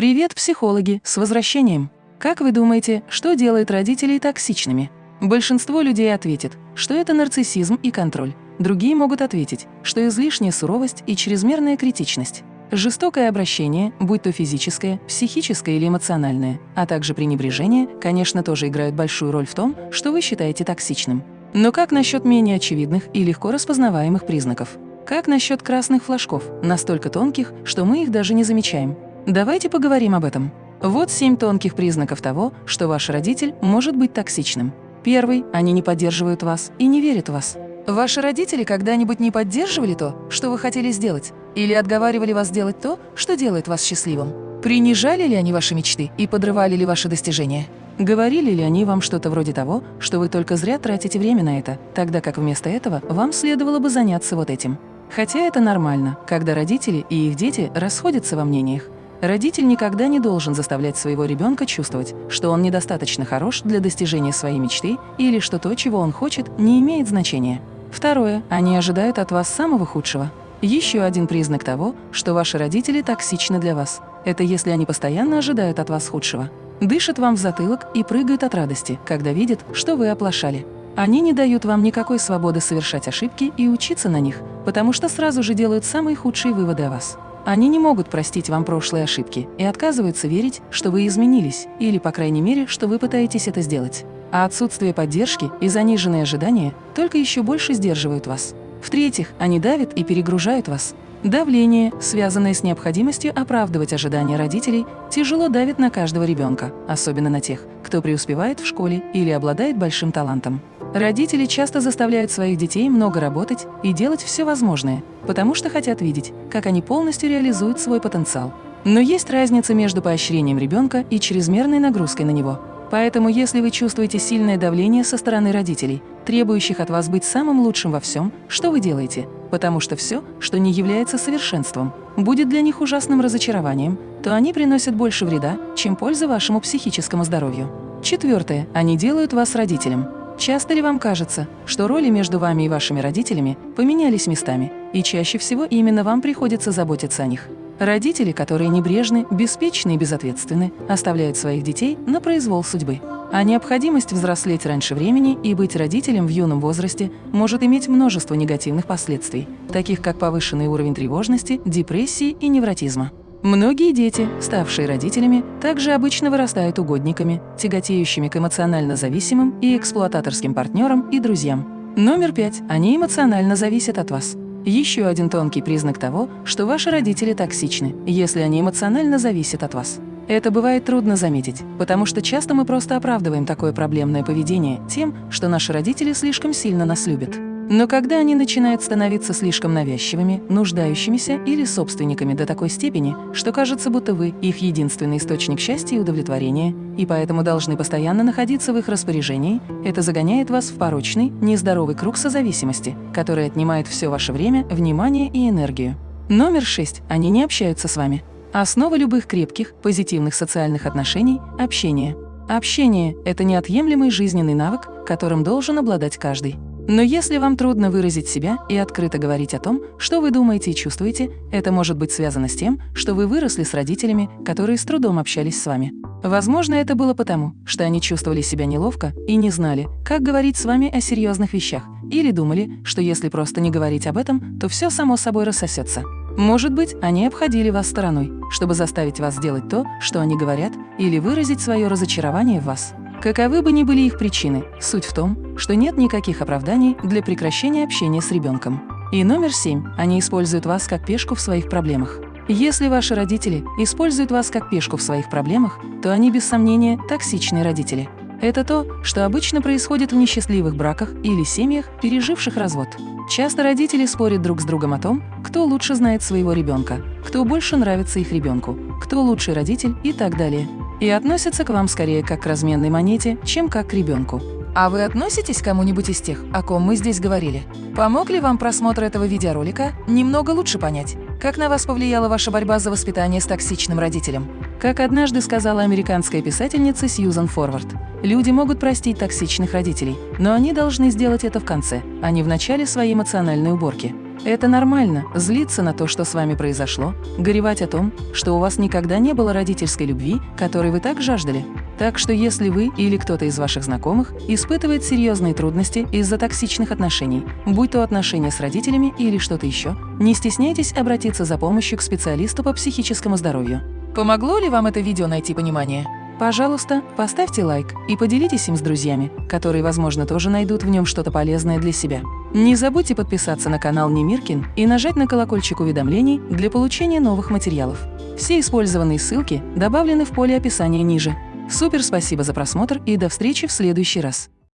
Привет, психологи, с возвращением! Как вы думаете, что делает родителей токсичными? Большинство людей ответит, что это нарциссизм и контроль. Другие могут ответить, что излишняя суровость и чрезмерная критичность. Жестокое обращение, будь то физическое, психическое или эмоциональное, а также пренебрежение, конечно, тоже играют большую роль в том, что вы считаете токсичным. Но как насчет менее очевидных и легко распознаваемых признаков? Как насчет красных флажков, настолько тонких, что мы их даже не замечаем? Давайте поговорим об этом. Вот семь тонких признаков того, что ваш родитель может быть токсичным. Первый – они не поддерживают вас и не верят в вас. Ваши родители когда-нибудь не поддерживали то, что вы хотели сделать? Или отговаривали вас делать то, что делает вас счастливым? Принижали ли они ваши мечты и подрывали ли ваши достижения? Говорили ли они вам что-то вроде того, что вы только зря тратите время на это, тогда как вместо этого вам следовало бы заняться вот этим? Хотя это нормально, когда родители и их дети расходятся во мнениях. Родитель никогда не должен заставлять своего ребенка чувствовать, что он недостаточно хорош для достижения своей мечты или что то, чего он хочет, не имеет значения. Второе. Они ожидают от вас самого худшего. Еще один признак того, что ваши родители токсичны для вас. Это если они постоянно ожидают от вас худшего. Дышат вам в затылок и прыгают от радости, когда видят, что вы оплошали. Они не дают вам никакой свободы совершать ошибки и учиться на них, потому что сразу же делают самые худшие выводы о вас. Они не могут простить вам прошлые ошибки и отказываются верить, что вы изменились, или, по крайней мере, что вы пытаетесь это сделать. А отсутствие поддержки и заниженные ожидания только еще больше сдерживают вас. В-третьих, они давят и перегружают вас. Давление, связанное с необходимостью оправдывать ожидания родителей, тяжело давит на каждого ребенка, особенно на тех, кто преуспевает в школе или обладает большим талантом. Родители часто заставляют своих детей много работать и делать все возможное, потому что хотят видеть, как они полностью реализуют свой потенциал. Но есть разница между поощрением ребенка и чрезмерной нагрузкой на него. Поэтому если вы чувствуете сильное давление со стороны родителей, требующих от вас быть самым лучшим во всем, что вы делаете? Потому что все, что не является совершенством, будет для них ужасным разочарованием, то они приносят больше вреда, чем пользы вашему психическому здоровью. Четвертое. Они делают вас родителем. Часто ли вам кажется, что роли между вами и вашими родителями поменялись местами, и чаще всего именно вам приходится заботиться о них? Родители, которые небрежны, беспечны и безответственны, оставляют своих детей на произвол судьбы. А необходимость взрослеть раньше времени и быть родителем в юном возрасте может иметь множество негативных последствий, таких как повышенный уровень тревожности, депрессии и невротизма. Многие дети, ставшие родителями, также обычно вырастают угодниками, тяготеющими к эмоционально зависимым и эксплуататорским партнерам и друзьям. Номер пять. Они эмоционально зависят от вас. Еще один тонкий признак того, что ваши родители токсичны, если они эмоционально зависят от вас. Это бывает трудно заметить, потому что часто мы просто оправдываем такое проблемное поведение тем, что наши родители слишком сильно нас любят. Но когда они начинают становиться слишком навязчивыми, нуждающимися или собственниками до такой степени, что кажется, будто вы их единственный источник счастья и удовлетворения, и поэтому должны постоянно находиться в их распоряжении, это загоняет вас в порочный, нездоровый круг созависимости, который отнимает все ваше время, внимание и энергию. Номер шесть. Они не общаются с вами. Основа любых крепких, позитивных социальных отношений – общение. Общение – это неотъемлемый жизненный навык, которым должен обладать каждый. Но если вам трудно выразить себя и открыто говорить о том, что вы думаете и чувствуете, это может быть связано с тем, что вы выросли с родителями, которые с трудом общались с вами. Возможно, это было потому, что они чувствовали себя неловко и не знали, как говорить с вами о серьезных вещах, или думали, что если просто не говорить об этом, то все само собой рассосется. Может быть, они обходили вас стороной, чтобы заставить вас сделать то, что они говорят, или выразить свое разочарование в вас. Каковы бы ни были их причины, суть в том, что нет никаких оправданий для прекращения общения с ребенком. И номер семь. Они используют вас как пешку в своих проблемах. Если ваши родители используют вас как пешку в своих проблемах, то они, без сомнения, токсичные родители. Это то, что обычно происходит в несчастливых браках или семьях, переживших развод. Часто родители спорят друг с другом о том, кто лучше знает своего ребенка, кто больше нравится их ребенку, кто лучший родитель и так далее и относятся к вам скорее как к разменной монете, чем как к ребенку. А вы относитесь к кому-нибудь из тех, о ком мы здесь говорили? Помог ли вам просмотр этого видеоролика немного лучше понять, как на вас повлияла ваша борьба за воспитание с токсичным родителем? Как однажды сказала американская писательница Сьюзан Форвард, люди могут простить токсичных родителей, но они должны сделать это в конце, а не в начале своей эмоциональной уборки. Это нормально – злиться на то, что с вами произошло, горевать о том, что у вас никогда не было родительской любви, которой вы так жаждали. Так что если вы или кто-то из ваших знакомых испытывает серьезные трудности из-за токсичных отношений, будь то отношения с родителями или что-то еще, не стесняйтесь обратиться за помощью к специалисту по психическому здоровью. Помогло ли вам это видео найти понимание? Пожалуйста, поставьте лайк и поделитесь им с друзьями, которые, возможно, тоже найдут в нем что-то полезное для себя. Не забудьте подписаться на канал Немиркин и нажать на колокольчик уведомлений для получения новых материалов. Все использованные ссылки добавлены в поле описания ниже. Супер спасибо за просмотр и до встречи в следующий раз.